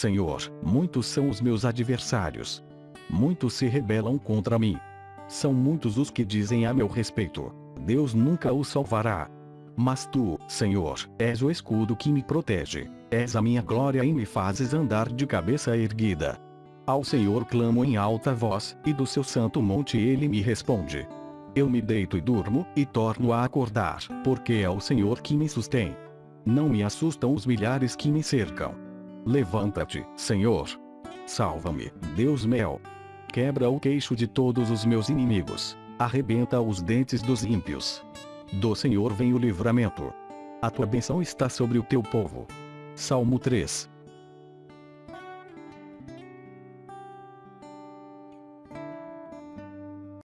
Senhor, muitos são os meus adversários. Muitos se rebelam contra mim. São muitos os que dizem a meu respeito: Deus nunca o salvará. Mas tu, Senhor, és o escudo que me protege. És a minha glória e me fazes andar de cabeça erguida. Ao Senhor clamo em alta voz, e do seu santo monte ele me responde. Eu me deito e durmo, e torno a acordar, porque é o Senhor que me sustém. Não me assustam os milhares que me cercam. Levanta-te, Senhor. Salva-me, Deus meu. Quebra o queixo de todos os meus inimigos. Arrebenta os dentes dos ímpios. Do Senhor vem o livramento. A tua benção está sobre o teu povo. Salmo 3